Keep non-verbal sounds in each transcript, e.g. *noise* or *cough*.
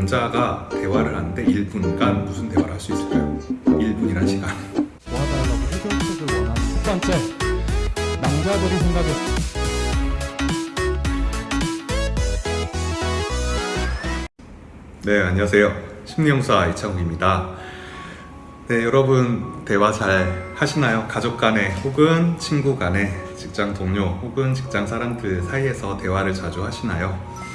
남자가 대화를 하는데 1분간 무슨 대화를 할 수 있을까요? 1분이란 시간 도와달라고 해결책을 원하는 첫 번째 남자들이 생각해 네 안녕하세요 심리형사 이창욱입니다 네 여러분 대화 잘 하시나요? 가족 간에 혹은 친구 간에 직장 동료 혹은 직장 사람들 사이에서 대화를 자주 하시나요?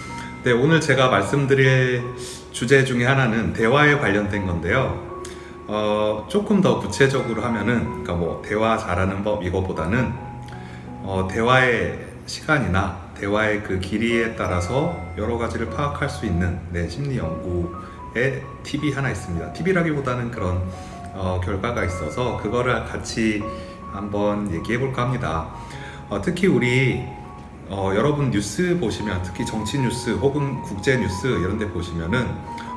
네 오늘 제가 말씀드릴 주제 중에 하나는 대화에 관련된 건데요 어, 조금 더 구체적으로 하면은 그러니까 뭐 대화 잘하는 법 이거보다는 어, 대화의 시간이나 대화의 그 길이에 따라서 여러 가지를 파악할 수 있는 네, 심리 연구의 팁이 하나 있습니다. 팁이라기보다는 그런 어, 결과가 있어서 그거를 같이 한번 얘기해 볼까 합니다. 어, 특히 우리 어, 여러분 뉴스 보시면 특히 정치 뉴스 혹은 국제 뉴스 이런 데 보시면은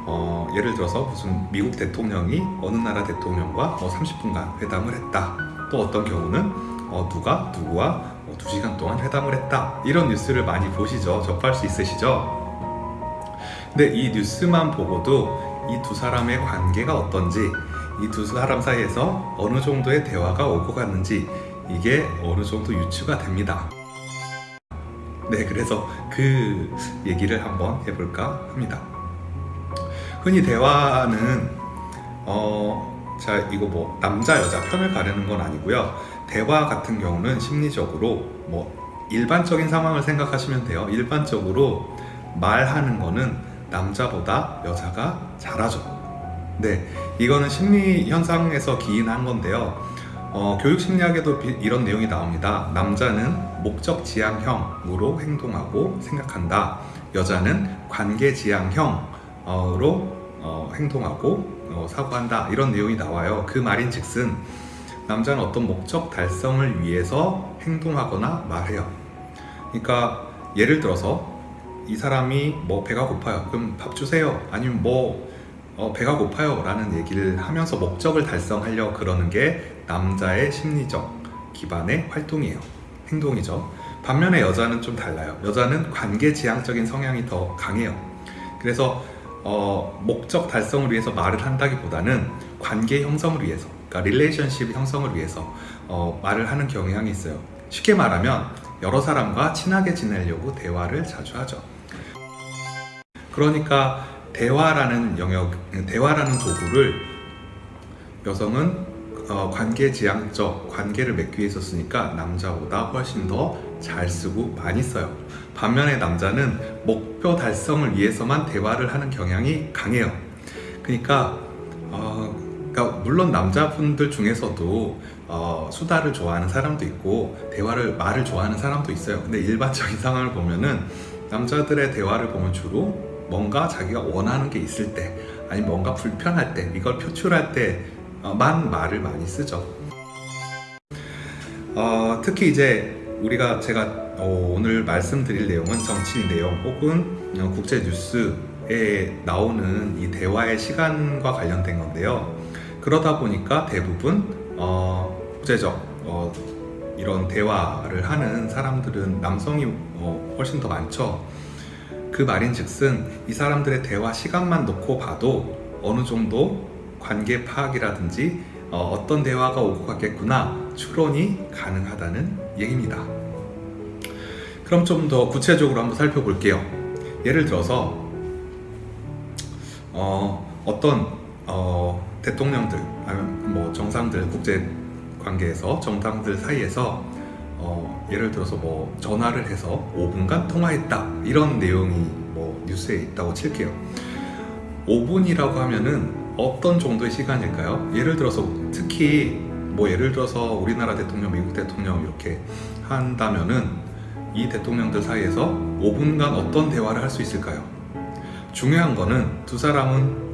어, 예를 들어서 무슨 미국 대통령이 어느 나라 대통령과 뭐 30분간 회담을 했다. 또 어떤 경우는 어, 누가 누구와 어, 2시간 동안 회담을 했다. 이런 뉴스를 많이 보시죠. 접할 수 있으시죠? 근데 이 뉴스만 보고도 이 두 사람의 관계가 어떤지 이 두 사람 사이에서 어느 정도의 대화가 오고 갔는지 이게 어느 정도 유추가 됩니다. 네, 그래서 그 얘기를 한번 해볼까 합니다. 흔히 대화는 어, 자 이거 뭐 남자 여자 편을 가르는 건 아니고요. 대화 같은 경우는 심리적으로 뭐 일반적인 상황을 생각하시면 돼요. 일반적으로 말하는 거는 남자보다 여자가 잘하죠. 네, 이거는 심리 현상에서 기인한 건데요. 어, 교육 심리학에도 비- 이런 내용이 나옵니다. 남자는 목적 지향형으로 행동하고 생각한다. 여자는 관계 지향형으로 어, 행동하고 어, 사고한다. 이런 내용이 나와요. 그 말인 즉슨 남자는 어떤 목적 달성을 위해서 행동하거나 말해요. 그러니까 예를 들어서 이 사람이 뭐 배가 고파요. 그럼 밥 주세요. 아니면 뭐 어, 배가 고파요 라는 얘기를 하면서 목적을 달성하려 그러는 게 남자의 심리적 기반의 활동이에요. 행동이죠. 반면에 여자는 좀 달라요. 여자는 관계 지향적인 성향이 더 강해요. 그래서 어, 목적 달성을 위해서 말을 한다기보다는 관계 형성을 위해서, 그러니까 릴레이션십 형성을 위해서 어, 말을 하는 경향이 있어요. 쉽게 말하면 여러 사람과 친하게 지내려고 대화를 자주 하죠. 그러니까 대화라는 영역, 대화라는 도구를 여성은 어, 관계 지향적 관계를 맺기 위해서 쓰니까 남자보다 훨씬 더 잘 쓰고 많이 써요. 반면에 남자는 목표 달성을 위해서만 대화를 하는 경향이 강해요. 그러니까, 어, 그러니까 물론 남자분들 중에서도 어, 수다를 좋아하는 사람도 있고 대화를 말을 좋아하는 사람도 있어요. 근데 일반적인 상황을 보면은 남자들의 대화를 보면 주로 뭔가 자기가 원하는 게 있을 때 아니면 뭔가 불편할 때 이걸 표출할 때 만 말을 많이 쓰죠. 어, 특히 이제 우리가 제가 어, 오늘 말씀드릴 내용은 정치 내용 혹은 어, 국제 뉴스에 나오는 이 대화의 시간과 관련된 건데요. 그러다 보니까 대부분 어, 국제적 어, 이런 대화를 하는 사람들은 남성이 어, 훨씬 더 많죠. 그 말인즉슨 이 사람들의 대화 시간만 놓고 봐도 어느 정도 관계 파악이라든지 어, 떤 대화가 오고 갔겠구나 추론이 가능하다는 얘기입니다. 그럼 좀 더 구체적으로 한번 살펴볼게요. 예를 들어서 어, 어떤 어, 대통령들 아니면 뭐 정상들 국제 관계에서 정당들 사이에서 어, 예를 들어서 뭐 전화를 해서 5분간 통화했다 이런 내용이 뭐 뉴스에 있다고 칠게요 5분이라고 하면은 어떤 정도의 시간일까요? 예를 들어서 특히 뭐 예를 들어서 우리나라 대통령, 미국 대통령 이렇게 한다면은 이 대통령들 사이에서 5분간 어떤 대화를 할 수 있을까요? 중요한 거는 두 사람은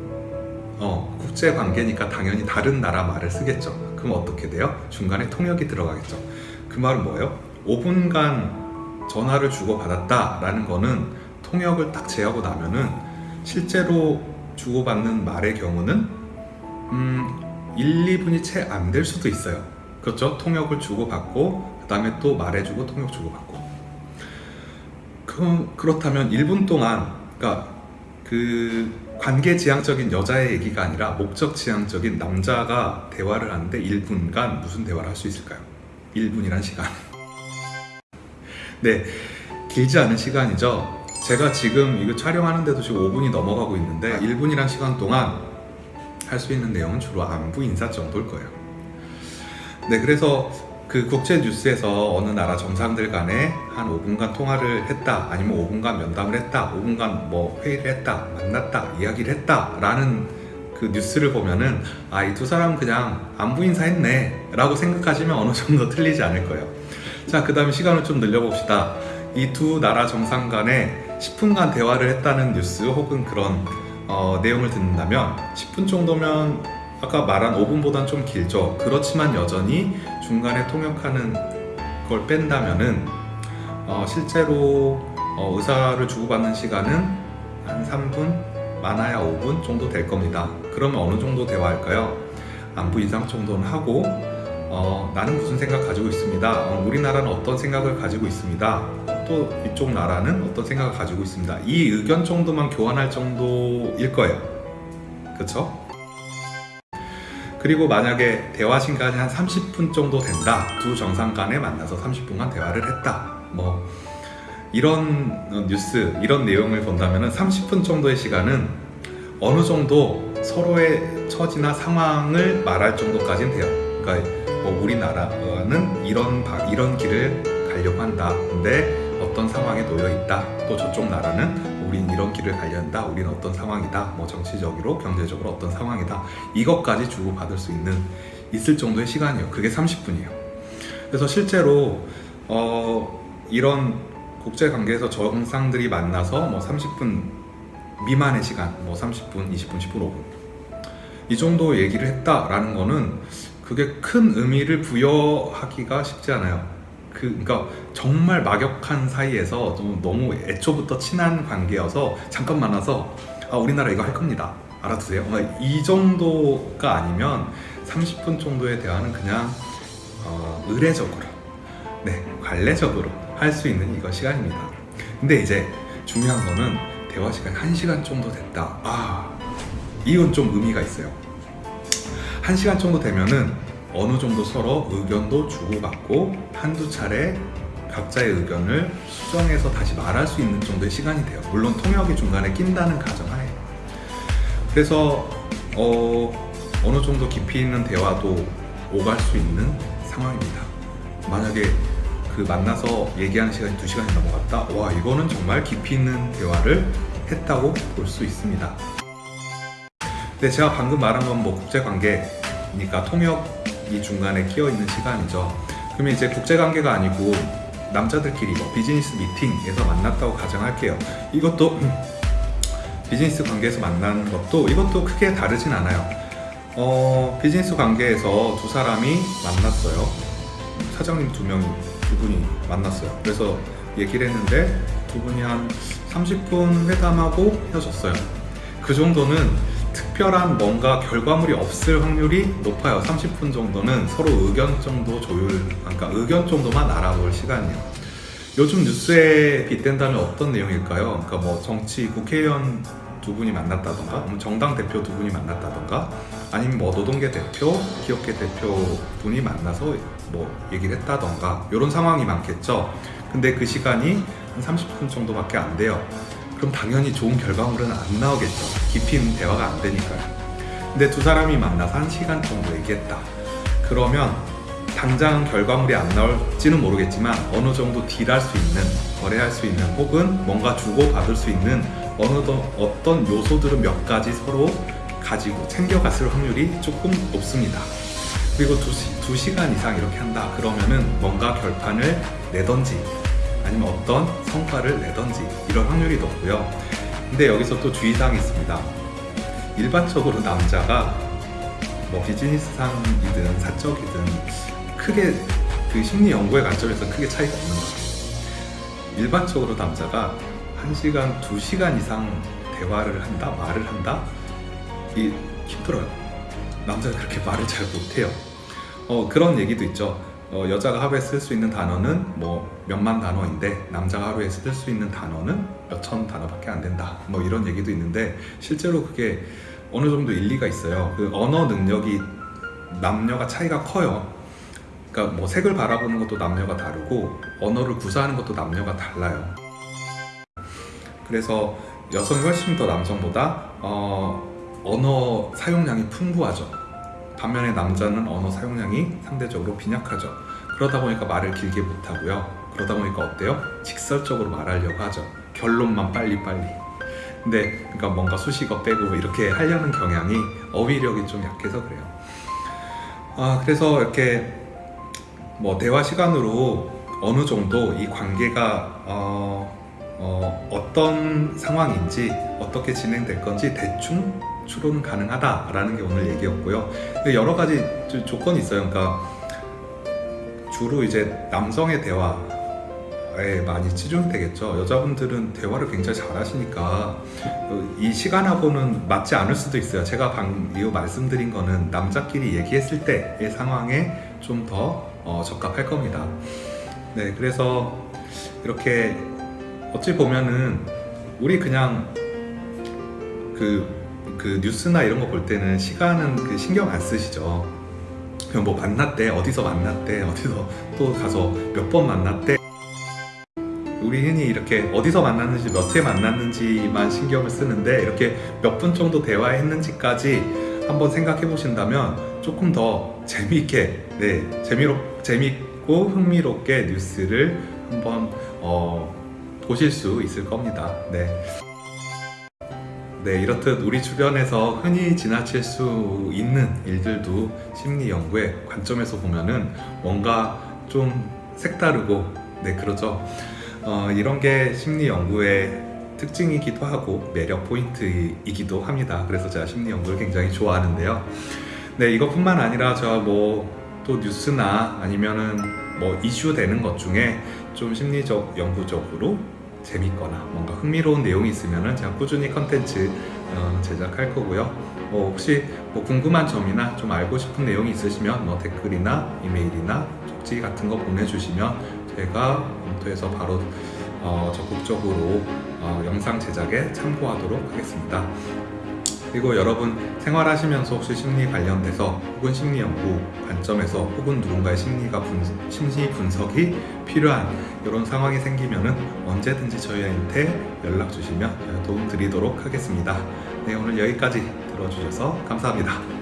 어, 국제 관계니까 당연히 다른 나라 말을 쓰겠죠. 그럼 어떻게 돼요? 중간에 통역이 들어가겠죠. 그 말은 뭐예요? 5분간 전화를 주고받았다라는 거는 통역을 딱 제하고 나면은 실제로 주고받는 말의 경우는 음, 1, 2분이 채 안 될 수도 있어요. 그렇죠? 통역을 주고받고 그 다음에 또 말해주고 통역 주고받고 그럼 그렇다면 1분 동안 그러니까 그 관계 지향적인 여자의 얘기가 아니라 목적 지향적인 남자가 대화를 하는데 1분간 무슨 대화를 할 수 있을까요? 1분이란 시간. *laughs* 네, 길지 않은 시간이죠. 제가 지금 이거 촬영하는데도 지금 5분이 넘어가고 있는데 1분이란 시간 동안 할 수 있는 내용은 주로 안부 인사 정도일 거예요. 네, 그래서 그 국제 뉴스에서 어느 나라 정상들 간에 한 5분간 통화를 했다, 아니면 5분간 면담을 했다, 5분간 뭐 회의를 했다, 만났다, 이야기를 했다 라는 그 뉴스를 보면은 아, 이 두 사람 그냥 안부 인사했네 라고 생각하시면 어느 정도 틀리지 않을 거예요. 자, 그 다음에 시간을 좀 늘려봅시다. 이 두 나라 정상 간에 10분간 대화를 했다는 뉴스 혹은 그런 어, 내용을 듣는다면 10분 정도면 아까 말한 5분보단 좀 길죠. 그렇지만 여전히 중간에 통역하는 걸 뺀다면은 어, 실제로 어, 의사를 주고받는 시간은 한 3분, 많아야 5분 정도 될 겁니다. 그러면 어느 정도 대화할까요? 안부 인상 정도는 하고 어, 나는 무슨 생각 가지고 있습니다. 어, 우리나라는 어떤 생각을 가지고 있습니다. 또 이쪽 나라는 어떤 생각을 가지고 있습니다. 이 의견 정도만 교환할 정도일 거예요. 그렇죠? 그리고 만약에 대화 시간이 한 30분 정도 된다. 두 정상 간에 만나서 30분간 대화를 했다. 뭐 이런 뉴스, 이런 내용을 본다면 30분 정도의 시간은 어느 정도 서로의 처지나 상황을 말할 정도까지는 돼요. 그러니까 뭐 우리나라는 이런 바- 이런 길을 가려고 한다. 근데 어떤 상황에 놓여 있다. 또 저쪽 나라는 우린 이런 길을 가려 한다. 우리는 어떤 상황이다. 뭐 정치적으로, 경제적으로 어떤 상황이다. 이것까지 주고 받을 수 있는 있을 정도의 시간이에요. 그게 30분이에요. 그래서 실제로 어, 이런 국제 관계에서 정상들이 만나서 뭐 30분 미만의 시간, 뭐 30분, 20분, 10분, 5분 이 정도 얘기를 했다라는 거는 그게 큰 의미를 부여하기가 쉽지 않아요. 그, 그러니까 정말 막역한 사이에서 좀 너무 애초부터 친한 관계여서 잠깐 만나서 아 우리나라 이거 할 겁니다. 알아두세요. 막이 정도가 아니면 30분 정도의 대화는 그냥 어, 의례적으로, 네 관례적으로 할 수 있는 이거 시간입니다. 근데 이제 중요한 거는 대화 시간 1시간 정도 됐다. 아 이건 좀 의미가 있어요. 1시간 정도 되면은 어느 정도 서로 의견도 주고받고 한두 차례 각자의 의견을 수정해서 다시 말할 수 있는 정도의 시간이 돼요. 물론 통역이 중간에 낀다는 가정하에. 그래서 어, 어느 정도 깊이 있는 대화도 오갈 수 있는 상황입니다. 만약에 그 만나서 얘기하는 시간이 2시간이 넘어갔다? 와, 이거는 정말 깊이 있는 대화를 했다고 볼 수 있습니다. 네, 제가 방금 말한 건 뭐 국제관계니까 통역 이 중간에 끼어 있는 시간이죠. 그러면 이제 국제관계가 아니고 남자들끼리 뭐 비즈니스 미팅에서 만났다고 가정할게요. 이것도 *clears throat* 비즈니스 관계에서 만난 것도 이것도 크게 다르진 않아요. 어, 비즈니스 관계에서 두 사람이 만났어요. 사장님 두 명이 두 분이 만났어요. 그래서 얘기를 했는데 두 분이 한 30분 회담하고 헤어졌어요. 그 정도는 특별한 뭔가 결과물이 없을 확률이 높아요. 30분 정도는 서로 의견 정도 조율, 그러니까 의견 정도만 알아볼 시간이에요. 요즘 뉴스에 빗댄다면 어떤 내용일까요? 그러니까 뭐 정치 국회의원 두 분이 만났다던가, 뭐 정당 대표 두 분이 만났다던가, 아니면 뭐 노동계 대표, 기업계 대표 분이 만나서 뭐 얘기를 했다던가 이런 상황이 많겠죠. 근데 그 시간이 한 30분 정도밖에 안 돼요. 그럼 당연히 좋은 결과물은 안 나오겠죠. 깊이 대화가 안 되니까요. 근데 두 사람이 만나서 한 시간 정도 얘기했다. 그러면 당장 결과물이 안 나올지는 모르겠지만 어느 정도 딜할 수 있는, 거래할 수 있는 혹은 뭔가 주고받을 수 있는 어느 더- 어떤 요소들은 몇 가지 서로 가지고 챙겨갔을 확률이 조금 높습니다. 그리고 두, 시, 두 시간 이상 이렇게 한다. 그러면은 뭔가 결판을 내던지 아니면 어떤 성과를 내던지 이런 확률이 높고요. 근데 여기서 또 주의사항이 있습니다. 일반적으로 남자가 뭐 비즈니스상이든 사적이든 크게 그 심리 연구의 관점에서 크게 차이가 없는 것 같아요. 일반적으로 남자가 1시간, 2시간 이상 대화를 한다, 말을 한다? 이 힘들어요. 남자가 그렇게 말을 잘 못해요. 어, 그런 얘기도 있죠. 어, 여자가 하루에 쓸 수 있는 단어는 뭐 몇만 단어인데 남자가 하루에 쓸 수 있는 단어는 몇천 단어밖에 안 된다. 뭐 이런 얘기도 있는데 실제로 그게 어느 정도 일리가 있어요. 그 언어 능력이 남녀가 차이가 커요. 그러니까 뭐 색을 바라보는 것도 남녀가 다르고 언어를 구사하는 것도 남녀가 달라요. 그래서 여성이 훨씬 더 남성보다 어, 언어 사용량이 풍부하죠. 반면에 남자는 언어 사용량이 상대적으로 빈약하죠. 그러다 보니까 말을 길게 못하고요. 그러다 보니까 어때요? 직설적으로 말하려고 하죠. 결론만 빨리빨리. 근데 그러니까 뭔가 수식어 빼고 뭐 이렇게 하려는 경향이 어휘력이 좀 약해서 그래요. 아 그래서 이렇게 뭐 대화 시간으로 어느 정도 이 관계가 어, 어, 어떤 상황인지 어떻게 진행될 건지 대충 추론 가능하다라는 게 오늘 얘기였고요. 여러 가지 조- 조건이 있어요. 그러니까 주로 이제 남성의 대화 에 많이 치중되겠죠. 여자분들은 대화를 굉장히 잘 하시니까 어, 이 시간하고는 맞지 않을 수도 있어요. 제가 방금 말씀드린 거는 남자끼리 얘기했을 때의 상황에 좀더 적합할 겁니다. 네, 그래서 이렇게 어찌 보면은 우리 그냥 그, 그 뉴스나 이런 거 볼 때는 시간은 그 신경 안 쓰시죠. 그냥 뭐 만났대, 어디서 만났대, 어디서 *laughs* 또 가서 몇 번 만났대. 우리 흔히 이렇게 어디서 만났는지 몇 회 만났는지만 신경을 쓰는데 이렇게 몇 분 정도 대화했는지까지 한번 생각해 보신다면 조금 더 재미있게 네 재미로 재밌고 흥미롭게 뉴스를 한번 어, 보실 수 있을 겁니다. 네. 네, 이렇듯 우리 주변에서 흔히 지나칠 수 있는 일들도 심리 연구의 관점에서 보면은 뭔가 좀 색다르고, 네, 그러죠. 어, 이런 게 심리 연구의 특징이기도 하고 매력 포인트이기도 합니다. 그래서 제가 심리 연구를 굉장히 좋아하는데요. 네, 이것뿐만 아니라 제가 뭐 또 뉴스나 아니면은 뭐 이슈 되는 것 중에 좀 심리적 연구적으로 재밌거나 뭔가 흥미로운 내용이 있으면은 제가 꾸준히 컨텐츠 어, 제작할 거고요. 뭐 혹시 뭐 궁금한 점이나 좀 알고 싶은 내용이 있으시면 뭐 댓글이나 이메일이나 쪽지 같은 거 보내주시면 제가 검토해서 바로 어, 적극적으로 어, 영상 제작에 참고하도록 하겠습니다. 그리고 여러분 생활하시면서 혹시 심리 관련돼서 혹은 심리 연구 관점에서 혹은 누군가의 심리가 분, 심리 분석이 필요한 이런 상황이 생기면은 언제든지 저희한테 연락 주시면 도움 드리도록 하겠습니다. 네, 오늘 여기까지 들어주셔서 감사합니다.